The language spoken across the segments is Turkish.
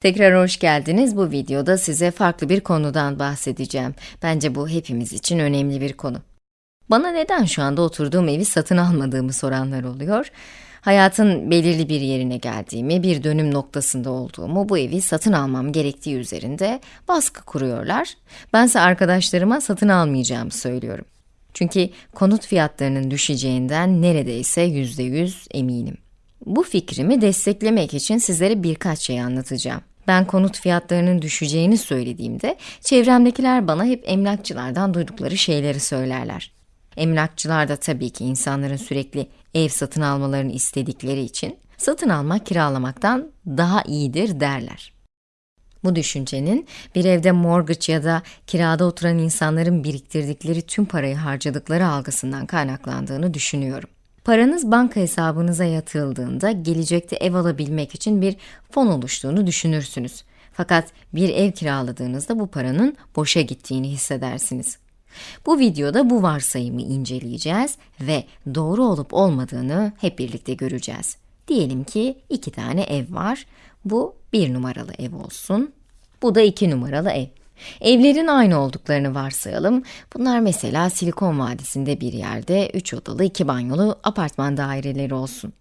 Tekrar hoş geldiniz. Bu videoda size farklı bir konudan bahsedeceğim. Bence bu hepimiz için önemli bir konu. Bana neden şu anda oturduğum evi satın almadığımı soranlar oluyor. Hayatın belirli bir yerine geldiğimi, bir dönüm noktasında olduğumu, bu evi satın almam gerektiği üzerinde baskı kuruyorlar. Bense arkadaşlarıma satın almayacağımı söylüyorum. Çünkü konut fiyatlarının düşeceğinden neredeyse yüzde yüz eminim. Bu fikrimi desteklemek için sizlere birkaç şey anlatacağım. Ben konut fiyatlarının düşeceğini söylediğimde, çevremdekiler bana hep emlakçılardan duydukları şeyleri söylerler. Emlakçılar da tabii ki insanların sürekli ev satın almalarını istedikleri için, satın almak kiralamaktan daha iyidir derler. Bu düşüncenin bir evde mortgage ya da kirada oturan insanların biriktirdikleri tüm parayı harcadıkları algısından kaynaklandığını düşünüyorum. Paranız banka hesabınıza yatırıldığında gelecekte ev alabilmek için bir fon oluştuğunu düşünürsünüz. Fakat bir ev kiraladığınızda bu paranın boşa gittiğini hissedersiniz. Bu videoda bu varsayımı inceleyeceğiz ve doğru olup olmadığını hep birlikte göreceğiz. Diyelim ki iki tane ev var. Bu bir numaralı ev olsun. Bu da iki numaralı ev. Evlerin aynı olduklarını varsayalım. Bunlar mesela Silikon Vadisi'nde bir yerde 3 odalı 2 banyolu apartman daireleri olsun.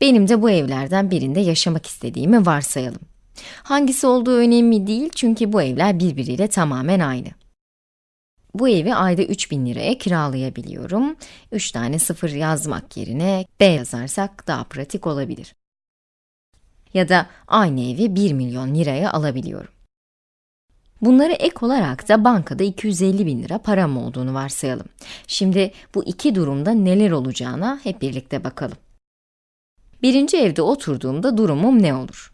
Benim de bu evlerden birinde yaşamak istediğimi varsayalım. Hangisi olduğu önemli değil çünkü bu evler birbiriyle tamamen aynı. Bu evi ayda 3000 liraya kiralayabiliyorum. 3 tane sıfır yazmak yerine B yazarsak daha pratik olabilir. Ya da aynı evi 1 milyon liraya alabiliyorum. Bunları ek olarak da bankada 250 bin lira param olduğunu varsayalım. Şimdi bu iki durumda neler olacağına hep birlikte bakalım. Birinci evde oturduğumda durumum ne olur?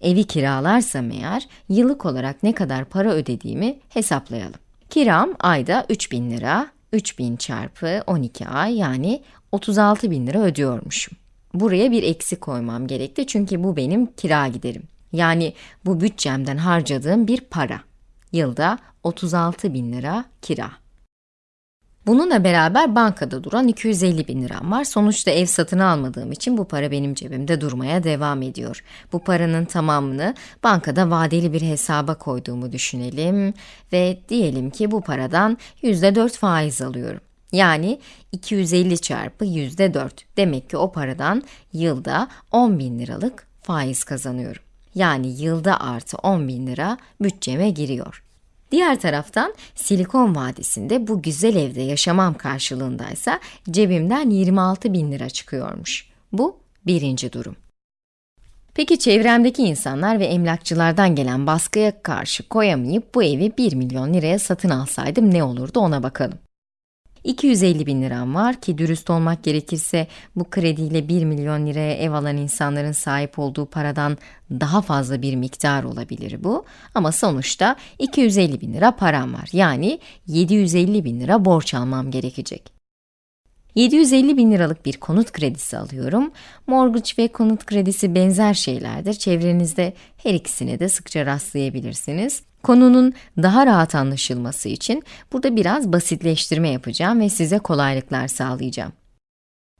Evi kiralarsam eğer, yıllık olarak ne kadar para ödediğimi hesaplayalım. Kiram ayda 3000 lira, 3000 çarpı 12 ay yani 36 bin lira ödüyormuşum. Buraya bir eksi koymam gerekti çünkü bu benim kira giderim. Yani bu bütçemden harcadığım bir para. Yılda 36 bin lira kira. Bununla beraber bankada duran 250 bin liram var. Sonuçta ev satın almadığım için bu para benim cebimde durmaya devam ediyor. Bu paranın tamamını bankada vadeli bir hesaba koyduğumu düşünelim ve diyelim ki bu paradan %4 faiz alıyorum. Yani 250 çarpı %4. Demek ki o paradan yılda 10 bin liralık faiz kazanıyorum. Yani yılda artı 10 bin lira bütçeme giriyor. Diğer taraftan Silikon Vadisi'nde bu güzel evde yaşamam karşılığındaysa cebimden 26 bin lira çıkıyormuş. Bu birinci durum. Peki çevremdeki insanlar ve emlakçılardan gelen baskıya karşı koyamayıp bu evi 1 milyon liraya satın alsaydım ne olurdu ona bakalım. 250 bin liram var ki dürüst olmak gerekirse bu krediyle 1 milyon liraya ev alan insanların sahip olduğu paradan daha fazla bir miktar olabilir bu. Ama sonuçta 250 bin lira param var. Yani 750 bin lira borç almam gerekecek. 750 bin liralık bir konut kredisi alıyorum. Mortgage ve konut kredisi benzer şeylerdir. Çevrenizde her ikisine de sıkça rastlayabilirsiniz. Konunun daha rahat anlaşılması için burada biraz basitleştirme yapacağım ve size kolaylıklar sağlayacağım.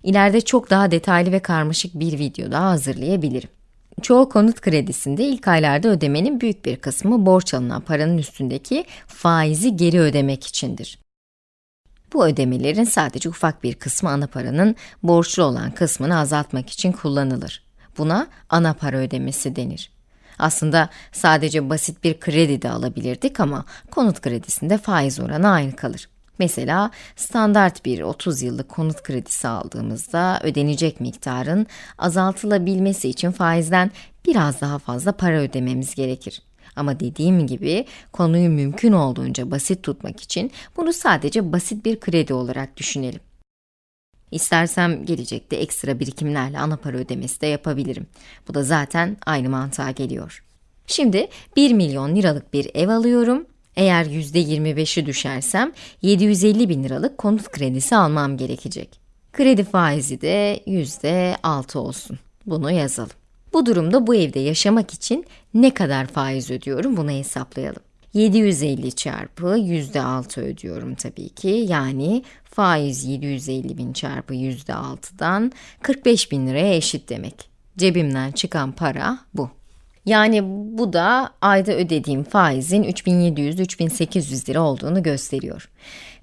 İleride çok daha detaylı ve karmaşık bir video daha hazırlayabilirim. Çoğu konut kredisinde ilk aylarda ödemenin büyük bir kısmı borç alınan paranın üstündeki faizi geri ödemek içindir. Bu ödemelerin sadece ufak bir kısmı ana paranın borçlu olan kısmını azaltmak için kullanılır. Buna ana para ödemesi denir. Aslında sadece basit bir kredi de alabilirdik ama konut kredisinde faiz oranı aynı kalır. Mesela standart bir 30 yıllık konut kredisi aldığımızda ödenecek miktarın azaltılabilmesi için faizden biraz daha fazla para ödememiz gerekir. Ama dediğim gibi konuyu mümkün olduğunca basit tutmak için bunu sadece basit bir kredi olarak düşünelim. İstersem gelecekte ekstra birikimlerle ana para ödemesi de yapabilirim. Bu da zaten aynı mantığa geliyor. Şimdi 1 milyon liralık bir ev alıyorum. Eğer %25'i düşersem 750 bin liralık konut kredisi almam gerekecek. Kredi faizi de %6 olsun. Bunu yazalım. Bu durumda bu evde yaşamak için ne kadar faiz ödüyorum bunu hesaplayalım. 750 çarpı %6 ödüyorum tabii ki. Yani faiz 750 bin çarpı %6'dan 45 bin liraya eşit demek. Cebimden çıkan para bu. Yani bu da ayda ödediğim faizin 3700-3800 lira olduğunu gösteriyor.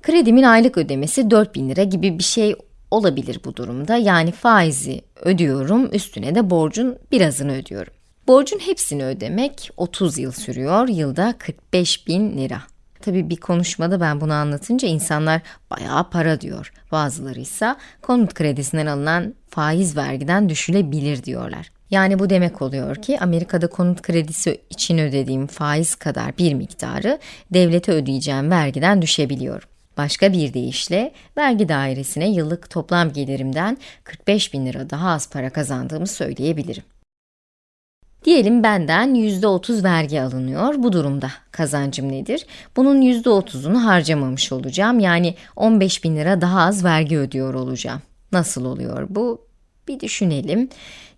Kredimin aylık ödemesi 4000 lira gibi bir şey olabilir bu durumda. Yani faizi ödüyorum, üstüne de borcun birazını ödüyorum. Borcun hepsini ödemek 30 yıl sürüyor, yılda 45 bin lira. Tabii bir konuşmada ben bunu anlatınca insanlar bayağı para diyor. Bazıları ise konut kredisinden alınan faiz vergiden düşülebilir diyorlar. Yani bu demek oluyor ki Amerika'da konut kredisi için ödediğim faiz kadar bir miktarı devlete ödeyeceğim vergiden düşebiliyor. Başka bir deyişle vergi dairesine yıllık toplam gelirimden 45 bin lira daha az para kazandığımı söyleyebilirim. Diyelim benden %30 vergi alınıyor. Bu durumda kazancım nedir? Bunun %30'unu harcamamış olacağım. Yani 15 bin lira daha az vergi ödüyor olacağım. Nasıl oluyor bu? Bir düşünelim.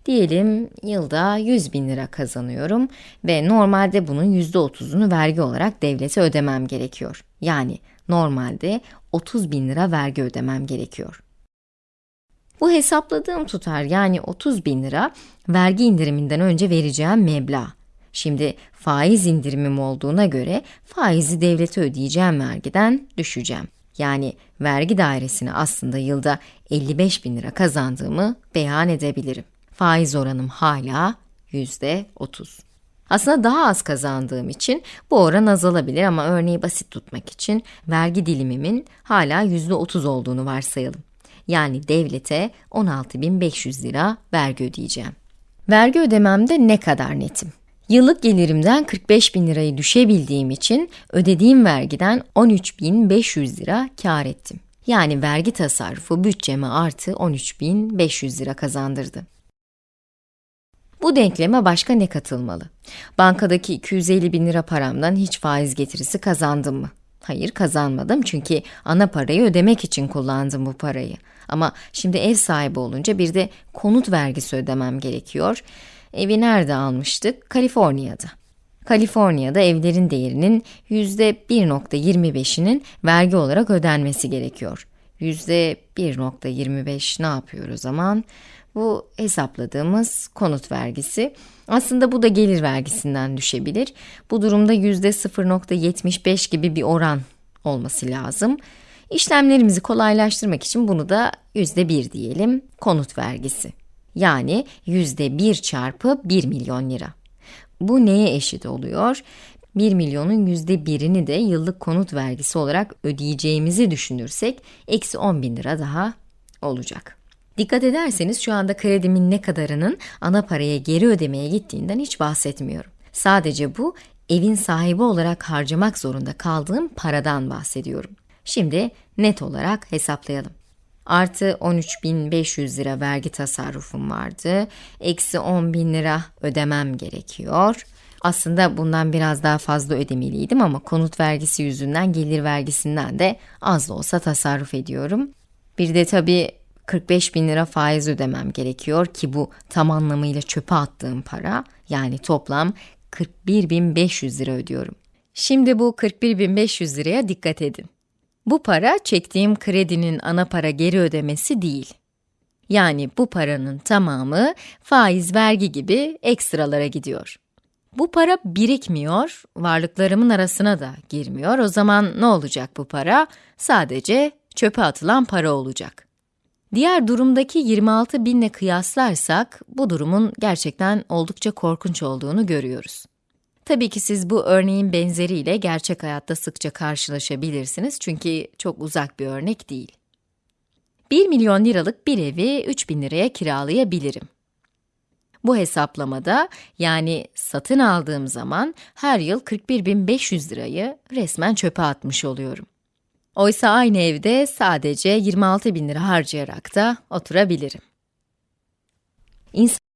Diyelim yılda 100 bin lira kazanıyorum ve normalde bunun %30'unu vergi olarak devlete ödemem gerekiyor. Yani normalde 30 bin lira vergi ödemem gerekiyor. Bu hesapladığım tutar yani 30 bin lira vergi indiriminden önce vereceğim meblağ. Şimdi faiz indirimim olduğuna göre faizi devlete ödeyeceğim vergiden düşeceğim. Yani vergi dairesine aslında yılda 55 bin lira kazandığımı beyan edebilirim. Faiz oranım hala %30. Aslında daha az kazandığım için bu oran azalabilir ama örneği basit tutmak için vergi dilimimin hala %30 olduğunu varsayalım. Yani devlete 16.500 lira vergi ödeyeceğim. Vergi ödememde ne kadar netim? Yıllık gelirimden 45 bin lirayı düşebildiğim için ödediğim vergiden 13.500 lira kar ettim. Yani vergi tasarrufu bütçeme artı 13.500 lira kazandırdı. Bu denkleme başka ne katılmalı? Bankadaki 250 bin lira paramdan hiç faiz getirisi kazandım mı? Hayır kazanmadım çünkü ana parayı ödemek için kullandım bu parayı. Ama şimdi ev sahibi olunca bir de konut vergisi ödemem gerekiyor. Evi nerede almıştık? Kaliforniya'da. Kaliforniya'da evlerin değerinin %1.25'inin vergi olarak ödenmesi gerekiyor. %1.25 ne yapıyor o zaman? Bu hesapladığımız konut vergisi. Aslında bu da gelir vergisinden düşebilir. Bu durumda %0.75 gibi bir oran olması lazım. İşlemlerimizi kolaylaştırmak için bunu da %1 diyelim, konut vergisi. Yani %1 çarpı 1 milyon lira. Bu neye eşit oluyor? 1 milyonun %1'ini de yıllık konut vergisi olarak ödeyeceğimizi düşünürsek, eksi 10 bin lira daha olacak. Dikkat ederseniz şu anda kredimin ne kadarının ana paraya geri ödemeye gittiğinden hiç bahsetmiyorum. Sadece bu evin sahibi olarak harcamak zorunda kaldığım paradan bahsediyorum. Şimdi net olarak hesaplayalım. Artı 13.500 lira vergi tasarrufum vardı. Eksi 10.000 lira ödemem gerekiyor. Aslında bundan biraz daha fazla ödemeliydim ama konut vergisi yüzünden gelir vergisinden de az da olsa tasarruf ediyorum. Bir de tabii 45 bin lira faiz ödemem gerekiyor ki bu tam anlamıyla çöpe attığım para. Yani toplam 41.500 lira ödüyorum. Şimdi bu 41.500 liraya dikkat edin. Bu para çektiğim kredinin ana para geri ödemesi değil. Yani bu paranın tamamı faiz, vergi gibi ekstralara gidiyor. Bu para birikmiyor, varlıklarımın arasına da girmiyor. O zaman ne olacak bu para? Sadece çöpe atılan para olacak. Diğer durumdaki 26 binle kıyaslarsak bu durumun gerçekten oldukça korkunç olduğunu görüyoruz. Tabii ki siz bu örneğin benzeriyle gerçek hayatta sıkça karşılaşabilirsiniz çünkü çok uzak bir örnek değil. 1 milyon liralık bir evi 3 bin liraya kiralayabilirim. Bu hesaplamada yani satın aldığım zaman her yıl 41.500 lirayı resmen çöpe atmış oluyorum. Oysa aynı evde sadece 26 bin lira harcayarak da oturabilirim. İnsan